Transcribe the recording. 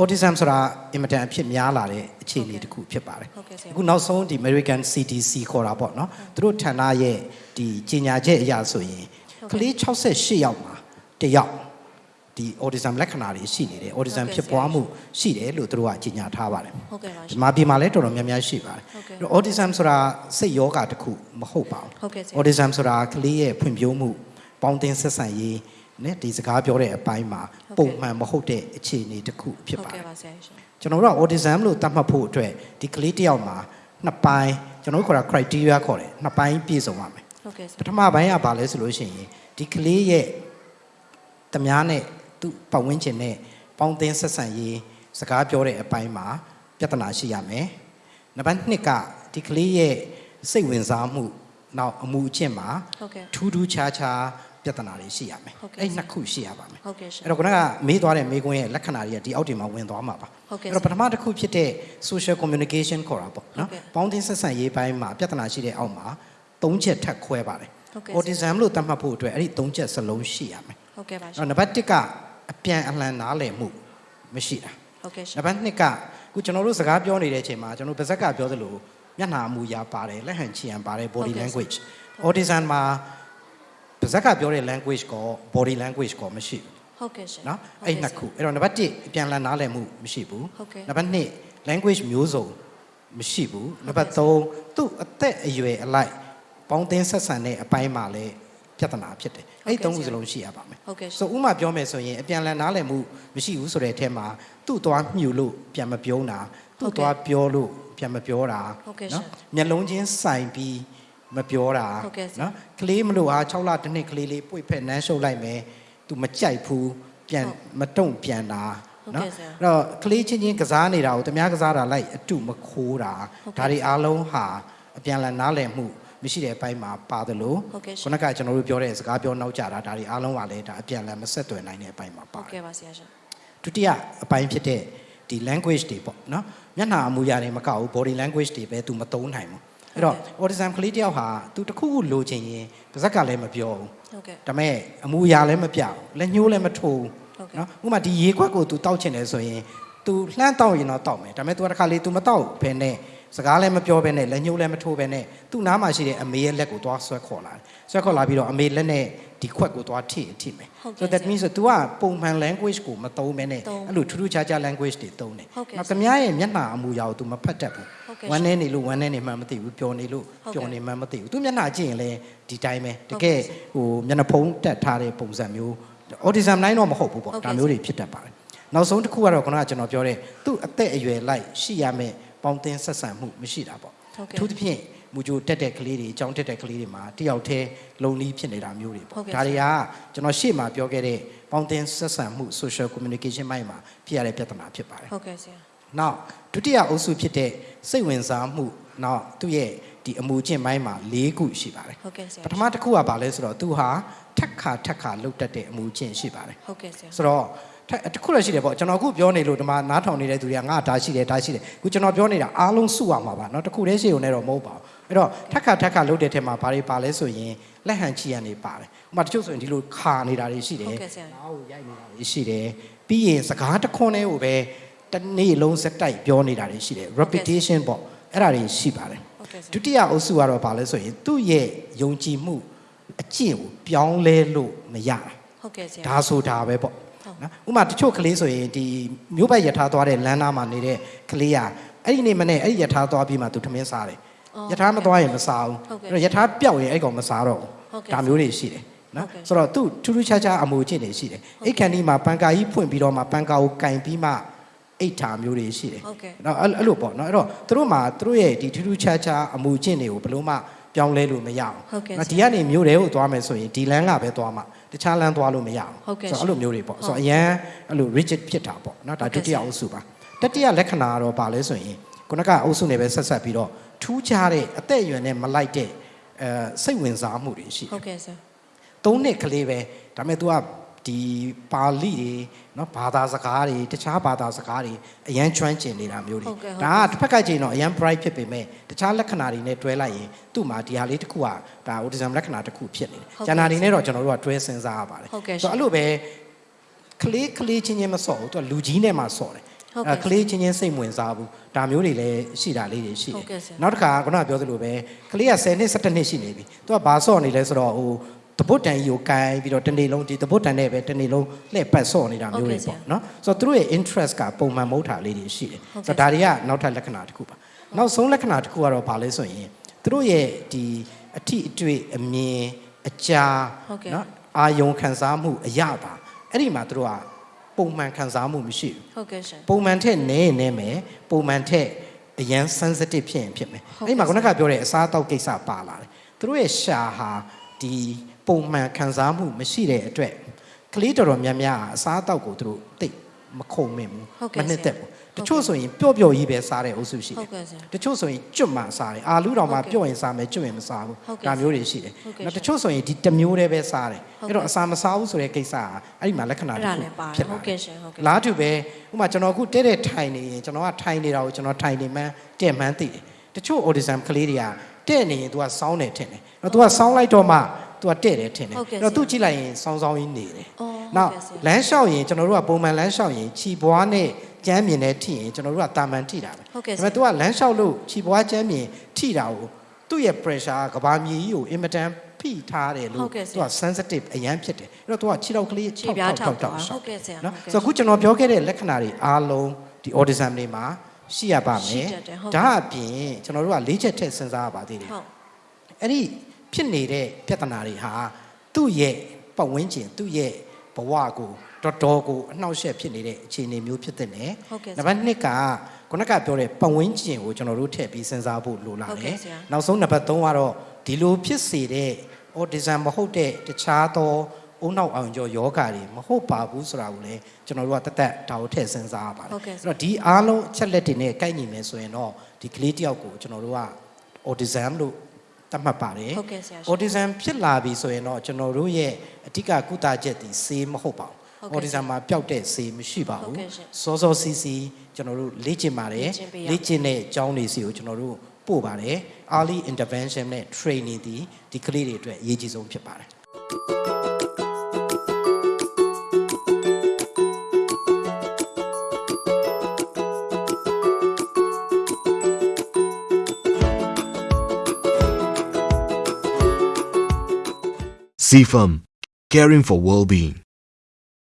autism ဆိုတာအင်မတန်အဖြစ်များလာတဲ့အခြေအနေတစ်ခုဖြစ်ပါတယ်ဟုတ်ကဲ့ဆရာအခုနောက်ဆုံးဒီ American CDC ခေါ်တာပေါ့နော်သူတို့ဌာနရဲ့ဒီကြီးညာချက်အရာဆိုရင်ကလေး68ယောက်မှာတစ်ယောက်ဒီ autism လက္ခဏာတွေရှိနေတယ် autism ဖြစ်ပွားမှုရှိတယ်လို့သူတို့ကကြီးညာထားပါတယ်ဟုတ်ကဲ့ပါရှဒီင်မှာပြည်မှာလည်းတော်တော်များများရှိပါတယ်ဟုတ်ကဲ့အဲ့တော့ autism ဆိုတာစိတ်ယောဂတစ်ခုမဟုတ်ပါဘူးဟုတ်ကဲ့ဆရာ autism ဆိုတာကလေးရဲ့ဖွံ့ဖြိုးမှုပေါင်းသင်းဆက်ဆံရေး နဲ့ဒီစကားပြောတဲ့အပိုင်းမှာဟုတ်ကဲ့ပုံမှန်မဟုတ်တဲ့အခြေအနေတစ်ခုဖြစ်ဟုတ်ပါတကဲ့ယ်ပါဆရာရှင်ကျွန်တော်တို့က autism လို့သတ်မှတ်ဖို့အတွက်ဒီကလေးတစ်ယောက်မှာနှစ်ပိုင်းကျွန်တော်တို့ခေါ်တာ criteria ခေါ်တယ်နှစ်ပိုင်းပြည့်စုံရမယ်ဟုတ်ကဲ့ဆပရာထမပိုင်းကဘာလဲဆိုလို့ရှိရင်ဒီကလေးရဲ့တမားနဲ့သူ့ပတ်ဝန်းကျင်နဲ့ပေါင်းသင်းဆက်ဆံရေးစကားပြောတဲ့အပိုင်းမှာပြဿနာရှိရမယ်နံပါတ်2ကဒီကလေးရဲ့စိတ်ဝင်စားမှုနောက်အမှုအကျင့်မှာဟုတ်ကဲ့ထူးထူးခြားခြား ပြဿနာတွေရှိရမယ်ဟုတ်ကဲ့အဲ့နှစ်ခုရှိရပါမယ်ဟုတ်ကဲ့ရှင်အဲ့တော့ခုနကမေးသွားတဲ့မေးခွန်းရဲ့လက္ခဏာတွေကဒီအောက်တွေမှာဝင်သွားမှာပါဟုတ်ကဲ့အဲ့တော့ပထမတစ်ခုဖြစ်တဲ့ social communication ခေါ်တာပေါ့နော်ဟုတ်ကဲ့ပေါင်းသင်းဆက်ဆံရေးပိုင်းမှာပြဿနာရှိတဲ့အောက်မှာ၃ချက်ထပ်ခွဲပါတယ်ဟုတ်ကဲ့ autism လို့သတ်မှတ်ဖို့အတွက်အဲ့ဒီ၃ချက်စလုံးရှိရမယ်ဟုတ်ကဲ့ပါရှအဲ့င်တော့နံပါတ်1ကအပြန်အလှန်နားလည်မှုမရှိတာဟုတ်ကဲ့ရှင်နံပါတ်2ကခုကျွန်တော်တို့စကားပြောနေတဲ့အချိန်မှာကျွန်တော်ဗဇက်ကပြောသလိုမျက်နှာအမူအရာပါတယ်လက်ဟန်ချီယံပါတယ် body ဟုတ်ကဲ့ language autism မှာ ဗဇက်ကပြောတဲ့ language ကော body language ကောမရှိဘူးဟုတ်ကဲ့ရှင်နော်ဟုတ်အဲ့ကဲ့နှစ်ခုအဲ့တော့နံပါတ်1အပြန်အလှန်နားလည်မှုမရှိဘူးဟုတ်ကဲ့နံပါတ်2 language မျိုးစုံမရှိဘူးနံပါတ်ဟုတ်ကဲ့3သူ့အသက်အရွယ်အလိုက်ပေါင်းသင်းဆက်ဆံတဲ့အပိုင်းမှာလည်းပြဿနာဖြစ်တယ်အဲ့ဒီသုံးခုစလုံးရှိရပါမယ်ဟုတ်ကဲ့ရှင်ဆိုဥမာပြောမယ်ဆိုရင်အပြန်အလှန်နားလည်မှုမရှိဘူးဆိုတဲ့အထက်မှာသူ့သွားမြှူလို့ပြန်မပြုံးတာဟုသူ့တ်ကဲ့သွားပြောလို့ပြန်မပြောတာဟုတ်ကဲ့ရှင်မျက်လုံးချင်းဆိုင်ပြီး မပြောတာဟုတ်ကဲ့ရှင်နော်ကလေးမလို့ဟာ6လတစ်နှစ်ကလေးလေးပွေဖက်နန်းရှုပ်လိုက်မယ်သူမကြိုက်ဘူးပြန်ဟုတ်မတုံ့ပြန်တာဟုတ်နော်ကဲ့ဆရာအဲ့တော့ကလေးချင်းချင်းကစားနေတာကိုတမားကစားတာလိုက်အတုမခိုးတာဟုတ်ကဲ့ဒါတွေအားလုံးဟာအပြန်အလှန်နားလည်မှုမရှိတဲ့အပိုင်းမှာပါတယ်လို့ဟုတ်ကဲ့ရှင်ခုနကကျွန်တော်တို့ပြောတဲ့စကားပြောနောက်ကြတာဒါတွေအားလုံးကလည်းဒါအပြန်အလှန်မဆက်သွယ်နိုင်တဲ့အပိုင်းမှာပါဟုတ်တယ်ကဲ့ပါဆရာရှင်ဒုတိယအပိုင်းဖြစ်တဲ့ဒီ language တွေပေါ့နော်မျက်နှာအမူအရာတွေမကောက်ဘူး body language တွေပဲ तू မသုံးနိုင်ဘူး အဲ့တော့ autism ကလေးတယောက်ဟာ तू တစ်ခုခုလိုချင်ရင်ပါဇက်ကလည်းမပြောဘူး ဟုတ်ကဲ့ ဒါပေမဲ့အမူအရာလည်းမပြဘူးလက်ညှိုးလည်းမထိုး ဟုတ်ကဲ့ နော်ဥပမာဒီရေခွက်ကို तू တောက်ချင်တယ်ဆိုရင် तू လှမ်းတောက်ရင်တော့တောက်မယ်ဒါပေမဲ့ तू တစ်ခါလေ तू မတောက်ဘဲနဲ့စကားလည်းမပြောဘဲနဲ့လက်ညှိုးလည်းမထိုးဘဲနဲ့သူ့နားမှာရှိတဲ့အမေရဲ့လက်ကိုသွားဆွဲခေါ်လာတယ်ဆွဲခေါ်လာပြီးတော့အမေလက်နဲ့ဒီခွက်ကိုသွားထိထိမယ် ဟုတ်ကဲ့ so that means तू ကပုံမှန် language ကိုမသုံးဘဲနဲ့ သုံး အဲ့လိုထူးထူးခြားခြား language တွေသုံးတယ် ဟုတ်ကဲ့ နောက်သမ ्या ရဲ့မျက်နှာအမူအရာကို तू မဖတ်တတ်ဘူး ဟုတ်ကဲ့ ဝမ်းနေနေလို့ဝမ်းနေနေမှမသိဘူးပျော်နေလို့ဟုတ်ကဲ့ပျော်နေမှမသိဘူးသူမျက်နှာကြည့်ရင်လည်းဒီတိုင်းပဲတဟုတ်ကကဲ့ယ်ဟိုမျက်နှာဖုံးတက်ထားတဲ့ပုံစံမျိုး autism တိုင်းတော့မဟုတ်ဘူးပေါ့ဟုတ်ကဲ့ဒါမျိုးတွေဖြစ်တတ်ပါတယ်နောက်ဆုံးတစ်ခုကတော့ခုနကကျွန်တော်ပြောတဲ့သူ့အသက်အရွယ်လိုက်ရှိရမယ့်ပေါင်းသင်းဆက်ဆံမှုမရှိတာပေါ့ဟုတ်ကဲ့အထူးသဖြင့်မူကြိုတက်တဲ့ကလေးတွေအကြောင်းတက်တဲ့ကလေးတွေမှာတယောက်တည်းလုံလီဖြစ်နေတာမျိုးတွေဟုပေါ့တ်ကဲ့ဒါတွေကကျွန်တော်ရှေ့မှာပြောခဲ့တဲ့ပေါင်းသင်းဆက်ဆံမှု social communication မိုင်းမှာဖြစ်ရတဲ့ပြဿနာဖြစ်ပါတယ်ဟုတ်ကဲ့ဆရာ နောက်ဒုတိယအုပ်စုဖြစ်တဲ့စိတ်ဝင်စားမှုနောက်သူ့ရဲ့ဒီအမူအကျင့်ပိုင်းမှာ၄ခုရှိပါတယ် ဟုတ်ကဲ့ဆရာ ပထမတစ်ခုကဘာလဲဆိုတော့သူဟာထက်ခါထက်ခါလှုပ်တတ်တဲ့အမူအကျင့်ရှိပါတယ် ဟုတ်ကဲ့ဆရာ ဆိုတော့ထက်တစ်ခုလည်းရှိတယ်ပေါ့ကျွန်တော်အခုပြောနေလို့ဒီမှာနားထောင်နေတဲ့သူတွေကငါဒါရှိတယ်ဒါရှိတယ်အခုကျွန်တော်ပြောနေတာအားလုံးစုရမှာပါเนาะတစ်ခုတည်းရှိုံနဲ့တော့မဟုတ်ပါဘူးအဲ့တော့ထက်ခါထက်ခါလှုပ်တဲ့ထဲမှာဘာတွေပါလဲဆိုရင်လက်ဟန်ချီရန်တွေပါတယ်ဥပမာတချို့ဆိုရင်ဒီလိုခါနေတာတွေရှိတယ် ဟုတ်ကဲ့ဆရာ နားကိုရိုက်နေတာတွေရှိတယ်ပြီးရင်စကားတစ်ခွန်းလေးကိုပဲ တစ်နေ့လုံးစက်တိုက်ပြောနေတာတွေရှိတယ် repetition ပေါ့အဲ့ဒါတွေရှိပါတယ်ဟုတ်ကဲ့ဆရာဒုတိယအုပ်စုကတော့ဘာလဲဆိုရင်သူ့ရဲ့ယုံကြည်မှုအကျင့်ကိုပြောင်းလဲလို့မရတာဟုတ်ကဲ့ဆရာဒါဆိုတာပဲပေါ့ဟုတ်နော်ဥပမာတချို့ကလေးဆိုရင်ဒီမျိုးပတ်ယထာသွားတဲ့လမ်းနားမှာနေတဲ့ကလေးကအဲ့ဒီနေ့မနေ့အဲ့ဒီယထာသွားပြီးမှသူထမင်းစားတယ်အော်ယထာမသွားရင်မစားဘူးဟုတ်ကဲ့အဲ့တော့ယထာပျောက်ရင်အဲ့ကောင်မစားတော့ဟုတ်ဘူးကဲ့ဒါမျိုးတွေရှိတယ်နော်ဟုတ်ကဲ့ဆိုတော့သူထူးထူးခြားခြားအမူအကျင့်တွေရှိတယ်အိတ်ခန်ဒီမှာပန်ကာကြီးဖွင့်ပြီးတော့မှပန်ကာကိုကင်ပြီးမှ အိတ်ထာမျိုးတွေရှိတယ်ဟုတ်ကဲ့နော်အဲ့အဲ့လိုပေါ့နော်အဲ့တော့သူတို့မှာသူတို့ရဲ့ဒီထူးထူးခြားခြားအမူအကျင့်တွေကိုဘယ်လို့မှပြောင်းလဲလို့မရအောင်ဟုတ်ကဲ့နော်ဒီကနေမျိုးတွေကိုသွားမယ်ဆိုရင်ဒီလမ်းကပဲသွားမှတခြားလမ်းသွားလို့မရအောင်ဟုတ်ကဲ့ဆိုတော့အဲ့လိုမျိုးတွေပေါ့ဟုတ်ဆိုတော့အရန်အဲ့လို rigid ဖြစ်တာပေါ့နော်ဒါဟုတ်ကဲ့ဒုတိယအုပ်စုပါတတိယလက္ခဏာကတော့ပါလဲဆိုရင်ခုနကအုပ်စုနဲ့ပဲဆက်ဆက်ပြီးတော့ထူးခြားတဲ့အသက်အရွယ်နဲ့မလိုက်တဲ့အဲစိတ်ဝင်စားမှုတွေရှိတယ်ဟုတ်ကဲ့ဆရာသုံးနှစ်ကလေးပဲဒါပေမဲ့ तू က ဒီပါဠိတွေနော်ဘာသာစကားတွေတခြားဘာသာစကားတွေအရန်ကျွမ်းကျင်နေတာမျိုးတွေဒါကတစ်ဖက်ကကြည့်တော့အရန် bright ဖြစ်ပေမဲ့တခြားလက္ခဏာတွေနဲ့တွဲလိုက်ရင်သူ့မှာဒီဟာလေးတစ်ခုကဒါ autism လက္ခဏာတစ်ခုဖြစ်နေတယ်။ကျန်တာတွေနဲ့တော့ကျွန်တော်တို့ကတွဲစဉ်းစားရပါတယ်။ဆိုတော့အဲ့လိုပဲကလေးကလေးချင်းချင်းမစော့ဘူးသူကလူကြီးနဲ့မှစော့တယ်အဲကလေးချင်းချင်းစိတ်ဝင်စားဘူးဒါမျိုးတွေလည်းရှိတာလေးတွေရှိတယ်နောက်တစ်ခါခုနကပြောသလိုပဲကလေးက10နှစ်17နှစ်ရှိနေပြီသူကဘာဆော့နေလဲဆိုတော့ဟို တပုတ်တန်ကြီးကိုကိုင်ပြီးတော့တစ်နေ့လုံးဒီတပုတ်တန်နဲ့ပဲတစ်နေ့လုံးလှည့်ပတ်ဆော့နေတာမျိုးတွေဟုတ်ကဲ့ဆရာပေါ့နော်ဆိုတော့သူတို့ရဲ့ interest ကပုံမှန်မဟုတ်တာလေးတွေရှိတယ်ဟုတ်ကဲ့ဆိုတော့ဒါတွေကနောက်ထပ်လက္ခဏာတစ်ခုပါနောက်ဆုံးလက္ခဏာတစ်ခုကတော့ဘာလဲဆိုရင်သူတို့ရဲ့ဒီအထီအတွေ့အမြင်အကြာဟုတ်ကဲ့နော်အာယုံခံစားမှုအရပါအဲ့ဒီမှာသူတို့ကပုံမှန်ခံစားမှုမရှိဘူးဟုတ်ကဲ့ရှင်ပုံမှန်ထက်နည်းရင်နည်းမယ်ပုံမှန်ထက်အရန် sensitive ဖြစ်ရင်ဖြစ်မယ်ဟုတ်ကဲ့အဲ့ဒီမှာခုနကပြောတဲ့အစားအသောက်ကိစ္စပါလာတယ်သူတို့ရဲ့ရှာဟာဒီ ပုံမှန်ခံစားမှုမရှိတဲ့အတွက်ကလေးတော်တော်များများကအစားအသောက်ကိုသူတို့သိပ်မခုံမင်ဘူးဟုတ်ကဲ့မနှစ်သက်ဆရာဘူးတချို့ဆိုရင်ပျော့ပျော့ကြီးပဲစားတဲ့အုပ်စုရှိဟုတယ်တ်ကဲ့ဆရာတချို့ဆိုရင်ကျွတ်မှစားတယ်အာလူတော်မှဟုတ်ကဲ့ပျော့ရင်စားမယ်ကျွတ်ရင်မစားဘူးဟုတ်ကဲ့ဒါမျိုးတွေရှိတယ်ဟုတ်ကဲ့နောက်တချို့ဆိုရင်ဒီတစ်မျိုးတည်းပဲစားတယ်ဟုတ်ကဲ့အဲ့တော့အစာမစားဘူးဆိုတဲ့ကိစ္စကအဲ့ဒီမှာလက္ခဏာအဲ့တစ်ဒါခုလည်းပါတယ်ဖြစ်လာဟုတ်တယ်ကဲ့ရှင်ဟုတ်ကဲ့လားတူပဲဥပမာကျွန်တော်အခုတဲ့တဲ့ထိုင်နေရင်ကျွန်တော်ကထိုင်နေတာကိုကျွန်တော်ထိုင်နေမှန်းတဲ့မှန်းသိတယ်တချို့ autism ကလေးတွေကတဲ့နေရင် तू ကစောင်းတယ်ထင်တယ်အဲ့တော့ तू ကစောင်းလိုက်တော့မှ तू ကတဲ့တယ်ထင်တယ် ဟုတ်ကဲ့ အဲ့တော့ ဆရာ သူကြည့်လိုက်ရင်စောင်းစောင်းကြီးနေတယ် အော် နောက် ဟုတ်ကဲ့ဆရာ လမ်းလျှောက်ရင်ကျွန်တော်တို့ကပုံမှန်လမ်းလျှောက်ရင်ခြီပွားနဲ့ကြမ်းမြင်နဲ့ထိရင်ကျွန်တော်တို့ကတာမန်ထိတာပဲ ဟုတ်ကဲ့ ဒါပေမဲ့ तू ကလမ်းလျှောက်လို့ခြီပွားကြမ်းမြင်ထိတာကိုသူ့ရဲ့ pressure ကကဘာမြေကြီးကိုအင်မတန်ဖိထားတယ်လို့ ဟုတ်ကဲ့ဆရာ သူက sensitive အရန်ဖြစ်တယ်အဲ့တော့ तू ကခြေထောက်ကလေး ခြေပြားထောက် ထော တာ က်ရှော ဟုတ်ကဲ့ဆရာ နော် ဟုတ်ကဲ့ ဆိုတော့အခုကျွန်တော်ပြောခဲ့တဲ့လက္ခဏာတွေအားလုံးဒီ autism တွေမှာရှိရပါမယ် ရှိတတ်တယ်ဟုတ်ကဲ့ ဒါအပြင်ကျွန်တော်တို့ကလေးချက်ထည့်စဉ်းစားရပါသေးတယ် ဟုတ် အဲ့ဒီ ဖြစ်နေတဲ့ပြဿနာတွေဟာသူ့ရဲ့ပတ်ဝန်းကျင်သူ့ရဲ့ဘဝကိုတော်တော်ကိုအနှောက်အယှက်ဖြစ်နေတဲ့အခြေအနေမျိုးဖြစ်တဲ့နဲ့ဟုတ်ကဲ့ဆရာနံပါတ်2ကခုနကပြောတဲ့ပတ်ဝန်းကျင်ကိုကျွန်တော်တို့ထည့်ပြီးစဉ်းစားဖို့လိုလာဟုတ်တယ်ကဲ့ဆရာနောက်ဆုံးနံပါတ်3ကတော့ဒီလိုဖြစ်စေတဲ့ autism မဟုတ်တဲ့တခြားသောအုံနောက်အောင်ကျော်ယောဂါတွေမဟုတ်ပါဘူးဆိုတာကိုလည်းကျွန်တော်တို့ကတသက်ဒါကိုထည့်စဉ်းစားရပါတယ်ဟုတ်ကဲ့ဆရာအဲ့တော့ဒီအားလုံးအချက်လက်တွေနဲ့ကိုက်ညီမယ်ဆိုရင်တော့ဒီကလေးတယောက်ကိုကျွန်တော်တို့က autism လို့ သတ်မှတ်ပါတယ်ဟုတ်ကဲ့ဆရာရှင် autism ဖြစ်လာပြီဆိုရင်တော့ကျွန်တော်တို့ရဲ့အဓိကကုသချက်ဒီဆေးမဟုတ်ပါဟုတ်ဘူးကဲ့ autism မှာပျောက်တဲ့ဆေးမရှိပါဟုတ်ဘူးကဲ့ရှင်စောစောစီးစီးကျွန်တော်တို့လေ့ကျင့်ပါတယ်လေ့ကျင့်ပေးရလေ့ကျင့်တဲ့အကြောင်းတွေစီကိုကျွန်တော်တို့ပို့ပါတယ် early intervention နဲ့ training ဒီဒီကလေးတွေအတွက်အရေးကြီးဆုံးဖြစ်ပါတယ် CFAM, caring for well-being.